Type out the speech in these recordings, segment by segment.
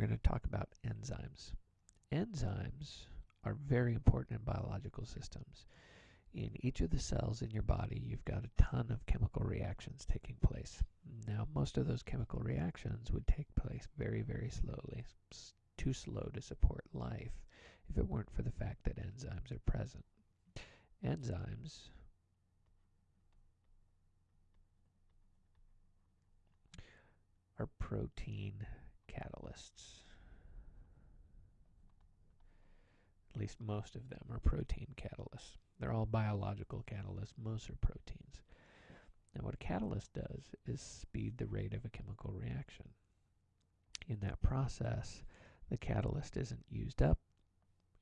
going to talk about enzymes. Enzymes are very important in biological systems. In each of the cells in your body, you've got a ton of chemical reactions taking place. Now, most of those chemical reactions would take place very, very slowly, too slow to support life if it weren't for the fact that enzymes are present. Enzymes are protein catalysts. At least most of them are protein catalysts. They're all biological catalysts, most are proteins. And what a catalyst does is speed the rate of a chemical reaction. In that process, the catalyst isn't used up,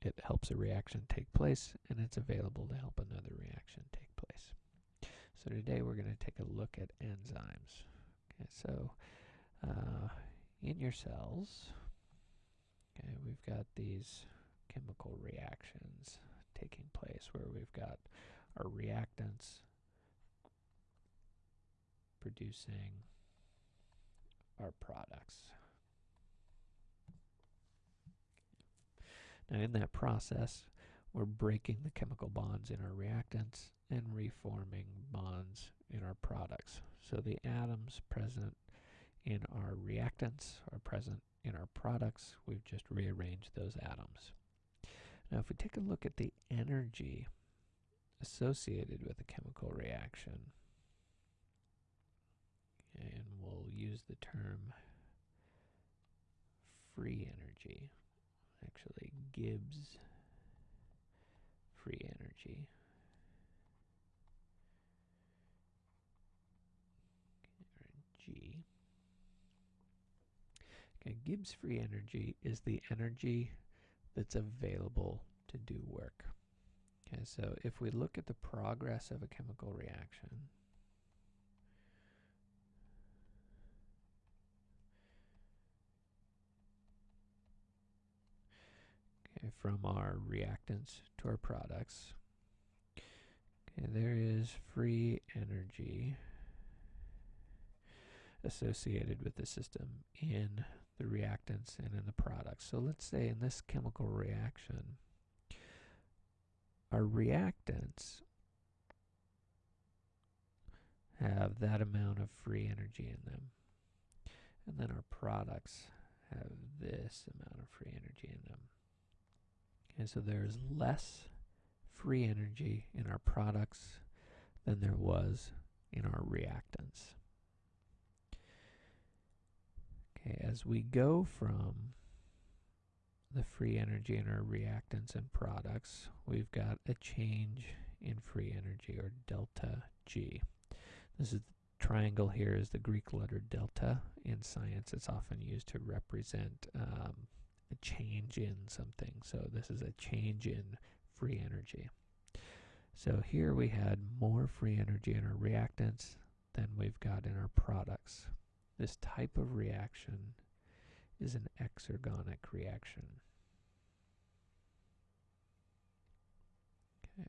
it helps a reaction take place, and it's available to help another reaction take place. So today we're going to take a look at enzymes. Okay, so uh, in your cells, okay, we've got these chemical reactions taking place where we've got our reactants producing our products. Now in that process, we're breaking the chemical bonds in our reactants and reforming bonds in our products. So the atoms present in our reactants are present in our products. We've just rearranged those atoms. Now if we take a look at the energy associated with a chemical reaction, and we'll use the term free energy, actually Gibbs free energy. G. Okay, Gibbs free energy is the energy that's available to do work. Okay, so if we look at the progress of a chemical reaction, okay, from our reactants to our products, okay, there is free energy associated with the system in the reactants and in the products. So let's say in this chemical reaction, our reactants have that amount of free energy in them. And then our products have this amount of free energy in them. And so there's less free energy in our products than there was in our reactants. Okay, as we go from the free energy in our reactants and products, we've got a change in free energy or delta G. This is the triangle here is the Greek letter delta. In science, it's often used to represent um, a change in something. So this is a change in free energy. So here we had more free energy in our reactants than we've got in our products. This type of reaction is an exergonic reaction. Okay.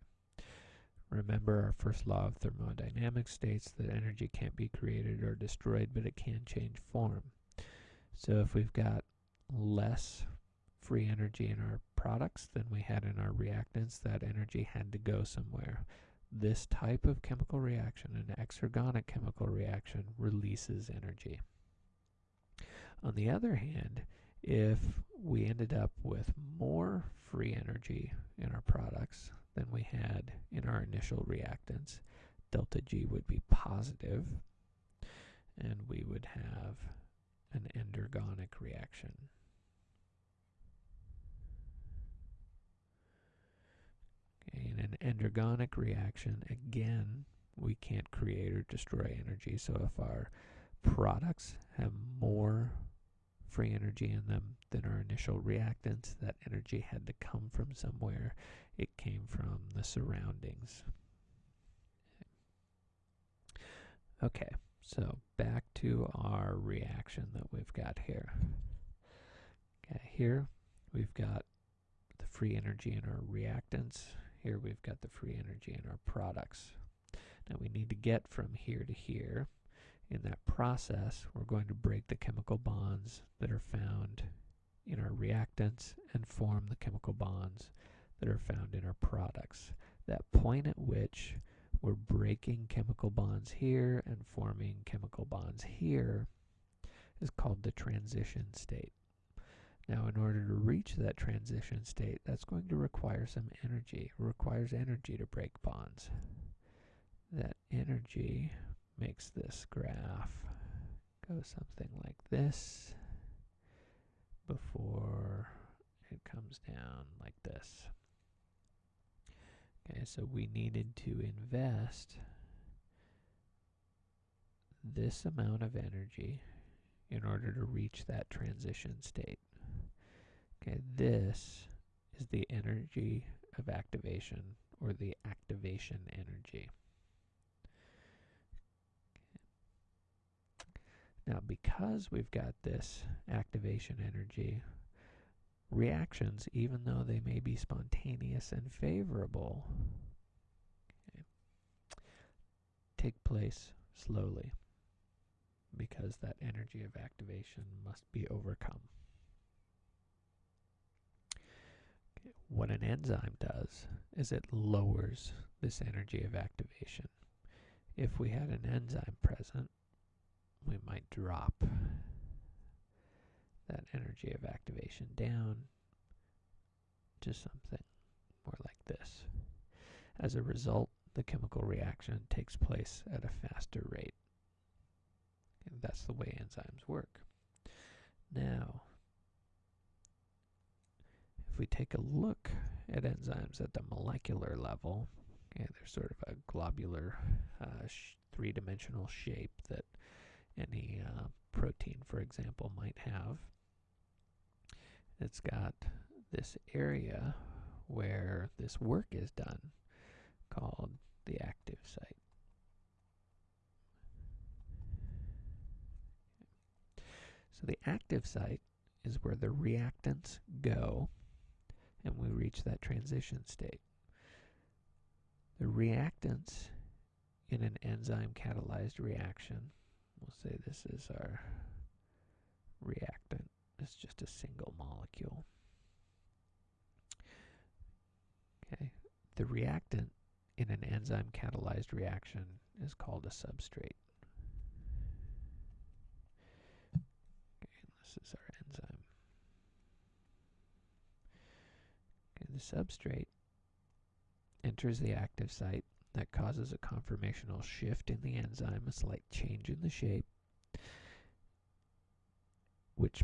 Remember our first law of thermodynamics states that energy can't be created or destroyed, but it can change form. So if we've got less free energy in our products than we had in our reactants, that energy had to go somewhere this type of chemical reaction, an exergonic chemical reaction, releases energy. On the other hand, if we ended up with more free energy in our products than we had in our initial reactants, delta G would be positive, and we would have an endergonic reaction. In an endergonic reaction, again, we can't create or destroy energy. So if our products have more free energy in them than our initial reactants, that energy had to come from somewhere. It came from the surroundings. Okay, so back to our reaction that we've got here. Okay, here we've got the free energy in our reactants here we've got the free energy in our products. Now we need to get from here to here. In that process, we're going to break the chemical bonds that are found in our reactants and form the chemical bonds that are found in our products. That point at which we're breaking chemical bonds here and forming chemical bonds here is called the transition state. Now, in order to reach that transition state, that's going to require some energy. It requires energy to break bonds. That energy makes this graph go something like this before it comes down like this. Okay, so we needed to invest this amount of energy in order to reach that transition state. Okay, this is the energy of activation or the activation energy. Now, because we've got this activation energy, reactions, even though they may be spontaneous and favorable, okay, take place slowly because that energy of activation must be overcome. Okay, what an enzyme does is it lowers this energy of activation. If we had an enzyme present, we might drop that energy of activation down to something more like this. As a result, the chemical reaction takes place at a faster rate. And that's the way enzymes work. Now, if we take a look at enzymes at the molecular level, okay, they're sort of a globular uh, three-dimensional shape that any uh, protein, for example, might have. It's got this area where this work is done called the active site. So the active site is where the reactants go and we reach that transition state. The reactants in an enzyme catalyzed reaction We'll say this is our reactant. It's just a single molecule. Okay, the reactant in an enzyme catalyzed reaction is called a substrate. Okay, this is our enzyme. Okay, the substrate enters the active site that causes a conformational shift in the enzyme, a slight change in the shape, which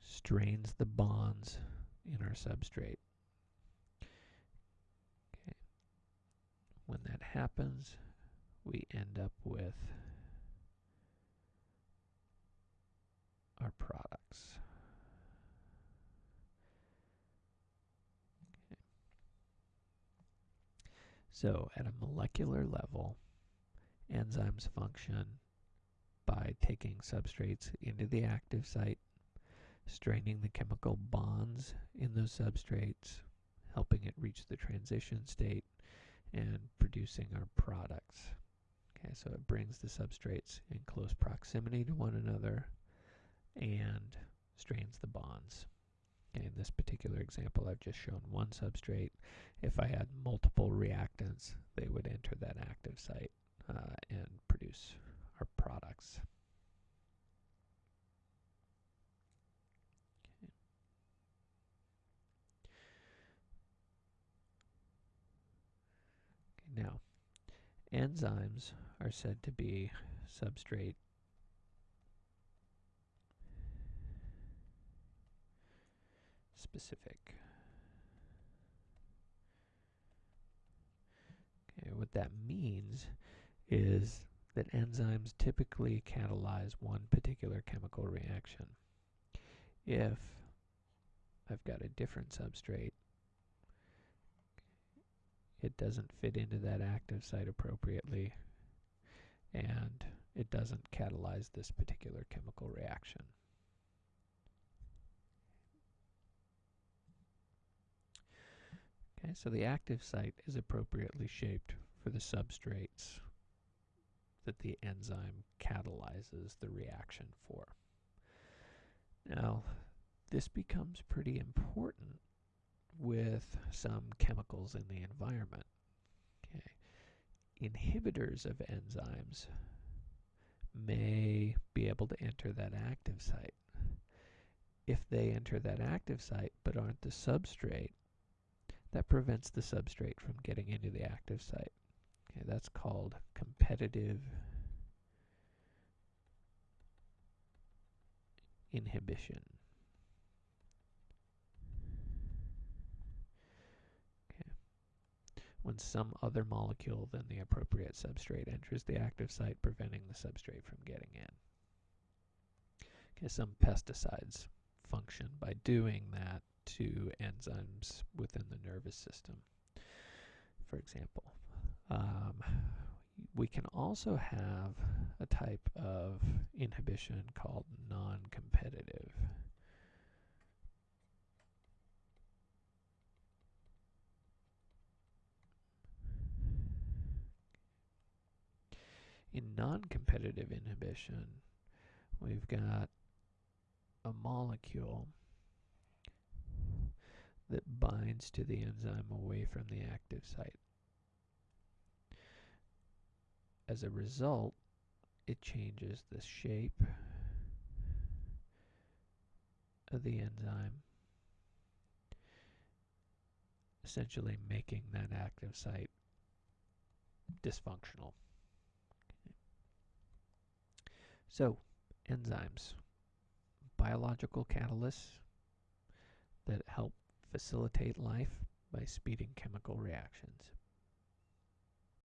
strains the bonds in our substrate. Okay. When that happens, we end up with our products. So, at a molecular level, enzymes function by taking substrates into the active site, straining the chemical bonds in those substrates, helping it reach the transition state, and producing our products. Okay, so it brings the substrates in close proximity to one another and strains the bonds. In this particular example, I've just shown one substrate. If I had multiple reactants, they would enter that active site uh, and produce our products. Now, enzymes are said to be substrate specific. Okay, what that means is that enzymes typically catalyze one particular chemical reaction. If I've got a different substrate, it doesn't fit into that active site appropriately, and it doesn't catalyze this particular chemical reaction. Okay, so the active site is appropriately shaped for the substrates that the enzyme catalyzes the reaction for. Now, this becomes pretty important with some chemicals in the environment. Okay. Inhibitors of enzymes may be able to enter that active site. If they enter that active site but aren't the substrate, that prevents the substrate from getting into the active site. Okay, that's called competitive inhibition. When some other molecule than the appropriate substrate enters the active site, preventing the substrate from getting in. Okay, some pesticides function by doing that to enzymes within the nervous system, for example. Um, we can also have a type of inhibition called non-competitive. In non-competitive inhibition, we've got a molecule that binds to the enzyme away from the active site. As a result, it changes the shape of the enzyme, essentially making that active site dysfunctional. So, enzymes, biological catalysts that help facilitate life by speeding chemical reactions.